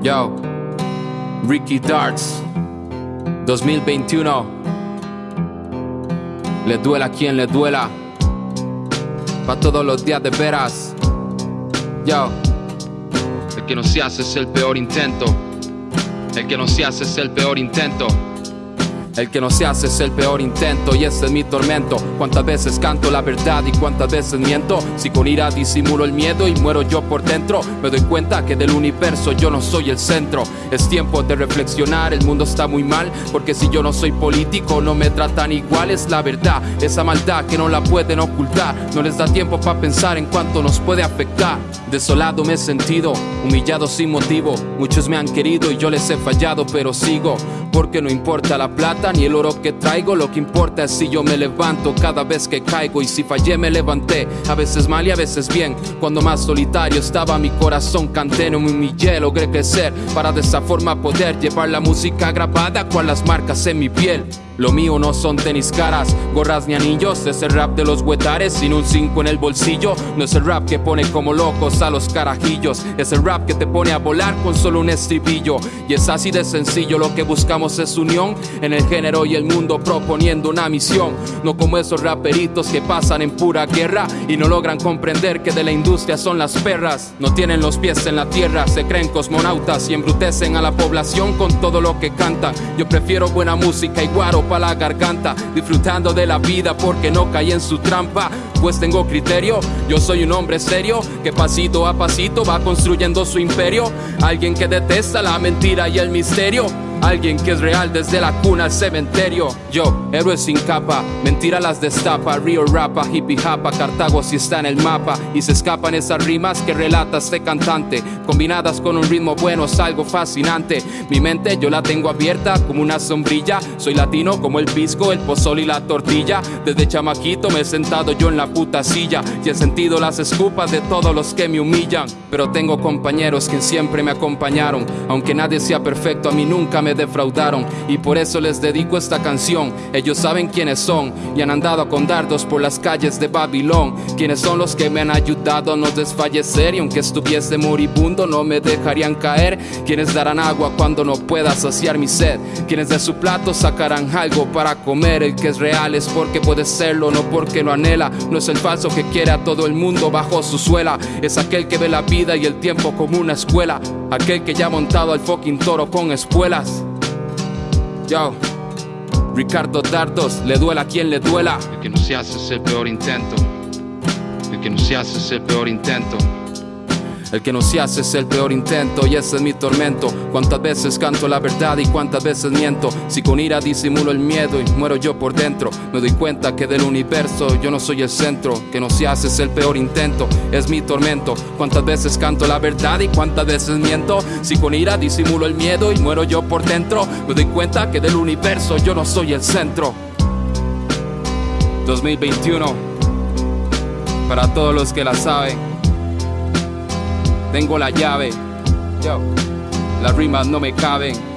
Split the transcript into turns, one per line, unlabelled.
Yo, Ricky Darts, 2021. Le duela a quien le duela. Pa' todos los días de veras. Yo, el que no se hace es el peor intento. El que no se hace es el peor intento. El que no se hace es el peor intento y ese es mi tormento. Cuántas veces canto la verdad y cuántas veces miento. Si con ira disimulo el miedo y muero yo por dentro, me doy cuenta que del universo yo no soy el centro. Es tiempo de reflexionar, el mundo está muy mal, porque si yo no soy político no me tratan igual, es la verdad. Esa maldad que no la pueden ocultar, no les da tiempo para pensar en cuánto nos puede afectar. Desolado me he sentido, humillado sin motivo. Muchos me han querido y yo les he fallado, pero sigo. Porque no importa la plata ni el oro que traigo, lo que importa es si yo me levanto cada vez que caigo. Y si fallé, me levanté, a veces mal y a veces bien. Cuando más solitario estaba mi corazón, canté, no me humillé, logré crecer para de esa forma poder llevar la música grabada con las marcas en mi piel. Lo mío no son tenis caras, gorras ni anillos, es el rap de los huetares sin un 5 en el bolsillo. No es el rap que pone como locos a los carajillos, es el rap que te pone a volar con solo un estribillo. Y es así de sencillo, lo que buscamos es unión en el género y el mundo proponiendo una misión. No como esos raperitos que pasan en pura guerra y no logran comprender que de la industria son las perras. No tienen los pies en la tierra, se creen cosmonautas y embrutecen a la población con todo lo que cantan. Yo prefiero buena música y guaro pa' la garganta, disfrutando de la vida porque no caí en su trampa. Pues tengo criterio, yo soy un hombre serio que pasito a pasito va construyendo su imperio. Alguien que detesta la mentira y el misterio. Alguien que es real desde la cuna al cementerio. Yo, héroe sin capa, mentira las destapa. Río rapa, hippie japa, Cartago si está en el mapa. Y se escapan esas rimas que relata este cantante. Combinadas con un ritmo bueno, es algo fascinante. Mi mente yo la tengo abierta como una sombrilla. Soy latino como el pisco, el pozol y la tortilla. Desde chamaquito me he sentado yo en la puta silla. Y he sentido las escupas de todos los que me humillan. Pero tengo compañeros que siempre me acompañaron. Aunque nadie sea perfecto, a mí nunca me defraudaron y por eso les dedico esta canción. Ellos saben quiénes son y han andado con dardos por las calles de Babilón. Quienes son los que me han ayudado a no desfallecer y aunque estuviese moribundo no me dejarían caer. Quienes darán agua cuando no pueda saciar mi sed. Quienes de su plato sacarán algo para comer. El que es real es porque puede serlo, no porque lo anhela. No es el falso que quiere a todo el mundo bajo su suela. Es aquel que ve la vida y el tiempo como una escuela. Aquel que ya ha montado al fucking toro con espuelas. Yo, Ricardo Dardos, le duela a quien le duela. El que no se hace es el peor intento. El que no se hace es el peor intento. El que no se hace es el peor intento y ese es mi tormento. Cuántas veces canto la verdad y cuántas veces miento. Si con ira disimulo el miedo y muero yo por dentro, me doy cuenta que del universo yo no soy el centro. Que no se hace es el peor intento, es mi tormento. Cuántas veces canto la verdad y cuántas veces miento. Si con ira disimulo el miedo y muero yo por dentro, me doy cuenta que del universo yo no soy el centro. 2021 para todos los que la saben. Tengo la llave, yo, las rimas no me caben.